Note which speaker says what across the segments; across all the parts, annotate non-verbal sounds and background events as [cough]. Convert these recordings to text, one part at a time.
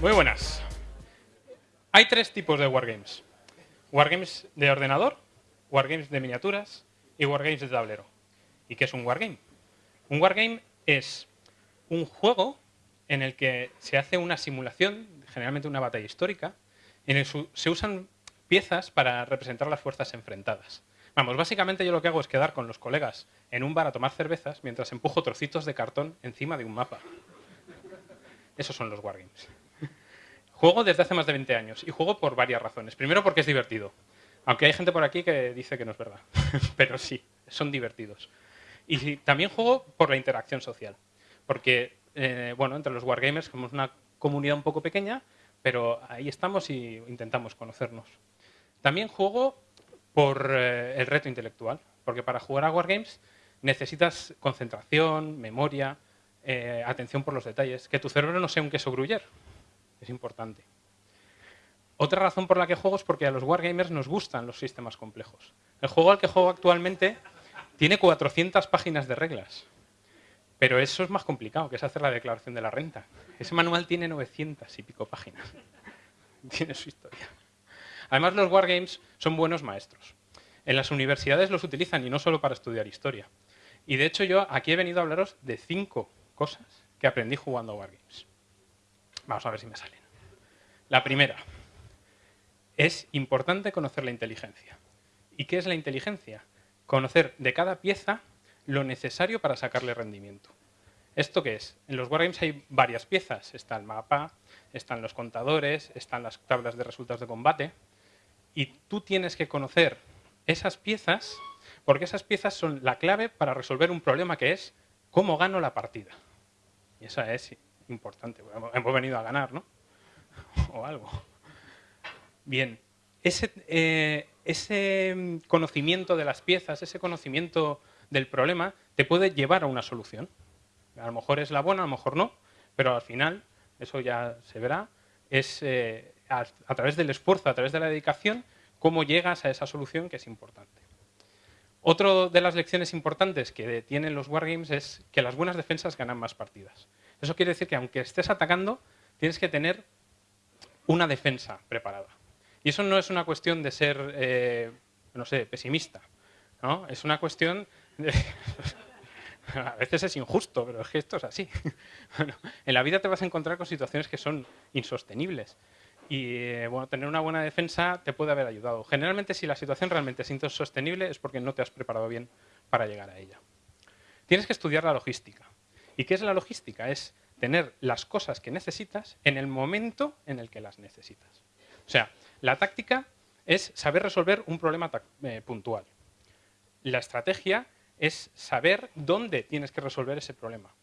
Speaker 1: Muy buenas. Hay tres tipos de wargames. Wargames de ordenador, wargames de miniaturas y wargames de tablero. ¿Y qué es un wargame? Un wargame es un juego en el que se hace una simulación, generalmente una batalla histórica, en el que se usan piezas para representar las fuerzas enfrentadas. Vamos, básicamente yo lo que hago es quedar con los colegas en un bar a tomar cervezas mientras empujo trocitos de cartón encima de un mapa. Esos son los wargames. Juego desde hace más de 20 años y juego por varias razones. Primero porque es divertido. Aunque hay gente por aquí que dice que no es verdad. [laughs] Pero sí, son divertidos. Y también juego por la interacción social. Porque, eh, bueno, entre los wargamers somos una comunidad un poco pequeña, pero ahí estamos y intentamos conocernos. También juego por eh, el reto intelectual, porque para jugar a Wargames necesitas concentración, memoria, eh, atención por los detalles, que tu cerebro no sea un queso gruyer, es importante. Otra razón por la que juego es porque a los Wargamers nos gustan los sistemas complejos. El juego al que juego actualmente tiene 400 páginas de reglas, pero eso es más complicado, que es hacer la declaración de la renta. Ese manual tiene 900 y pico páginas. [laughs] tiene su historia. Además, los wargames son buenos maestros. En las universidades los utilizan y no solo para estudiar historia. Y de hecho yo aquí he venido a hablaros de cinco cosas que aprendí jugando a wargames. Vamos a ver si me salen. La primera, es importante conocer la inteligencia. ¿Y qué es la inteligencia? Conocer de cada pieza lo necesario para sacarle rendimiento. ¿Esto qué es? En los wargames hay varias piezas. Está el mapa, están los contadores, están las tablas de resultados de combate. Y tú tienes que conocer esas piezas, porque esas piezas son la clave para resolver un problema que es cómo gano la partida. Y esa es importante. Hemos venido a ganar, ¿no? [laughs] O algo. Bien, ese, eh, ese conocimiento de las piezas, ese conocimiento del problema, te puede llevar a una solución. A lo mejor es la buena, a lo mejor no, pero al final, eso ya se verá, es eh, a, través del esfuerzo, a través de la dedicación, cómo llegas a esa solución que es importante. Otra de las lecciones importantes que tienen los wargames es que las buenas defensas ganan más partidas. Eso quiere decir que aunque estés atacando, tienes que tener una defensa preparada. Y eso no es una cuestión de ser, eh, no sé, pesimista. ¿no? Es una cuestión de... [laughs] a veces es injusto, pero es que esto es así. [laughs] en la vida te vas a encontrar con situaciones que son insostenibles. Y eh, bueno, tener una buena defensa te puede haber ayudado. Generalmente, si la situación realmente es insostenible, es porque no te has preparado bien para llegar a ella. Tienes que estudiar la logística. ¿Y qué es la logística? Es tener las cosas que necesitas en el momento en el que las necesitas. O sea, la táctica es saber resolver un problema eh, puntual. La estrategia es saber dónde tienes que resolver ese problema.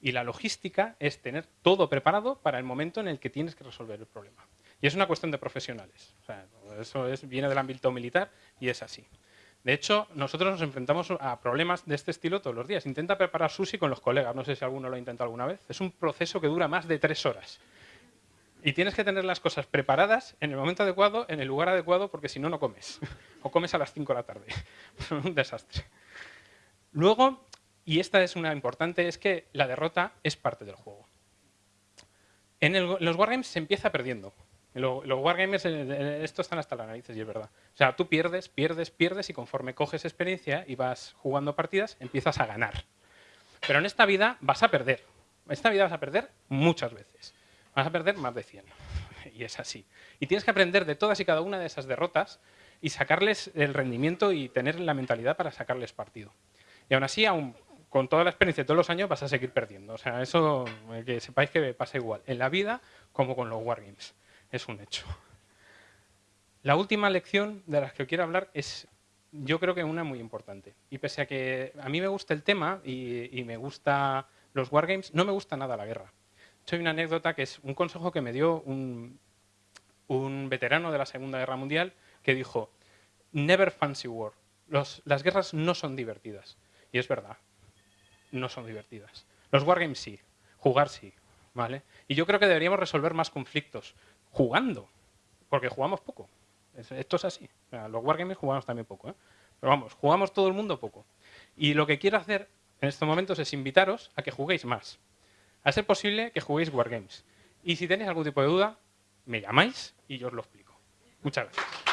Speaker 1: Y la logística es tener todo preparado para el momento en el que tienes que resolver el problema. Y es una cuestión de profesionales. eso viene del ámbito militar y es así. De hecho, nosotros nos enfrentamos a problemas de este estilo todos los días. Intenta preparar sushi con los colegas. No sé si alguno lo ha intentado alguna vez. Es un proceso que dura más de tres horas. Y tienes que tener las cosas preparadas en el momento adecuado, en el lugar adecuado, porque si no, no comes. O comes a las 5 de la tarde. [laughs] un desastre. Luego, y esta es una importante, es que la derrota es parte del juego. En, los wargames se empieza perdiendo. Los, wargames, eh, eh, esto están hasta las narices y es verdad. O sea, tú pierdes, pierdes, pierdes y conforme coges experiencia y vas jugando partidas, empiezas a ganar. Pero en esta vida vas a perder. En esta vida vas a perder muchas veces vas a perder más de 100. [laughs] Y es así. Y tienes que aprender de todas y cada una de esas derrotas y sacarles el rendimiento y tener la mentalidad para sacarles partido. Y aún así, aún con toda la experiencia de todos los años, vas a seguir perdiendo. O sea, eso eh, que sepáis que pasa igual en la vida como con los wargames. Es un hecho. La última lección de las que quiero hablar es, yo creo que una muy importante. Y pese a que a mí me gusta el tema y, me gusta los wargames, no me gusta nada la guerra hay una anécdota que es un consejo que me dio un, veterano de la Segunda Guerra Mundial que dijo, never fancy war, las guerras no son divertidas. Y es verdad, no son divertidas. Los wargames sí, jugar sí, Y yo creo que deberíamos resolver más conflictos jugando, porque jugamos poco. Esto es así. Los wargames jugamos también poco, ¿eh? Pero vamos, jugamos todo el mundo poco. Y lo que quiero hacer en estos momentos es invitaros a que juguéis más. A ser posible que juguéis Wargames. Y si tenéis algún tipo de duda, me llamáis y yo os lo explico. Muchas gracias.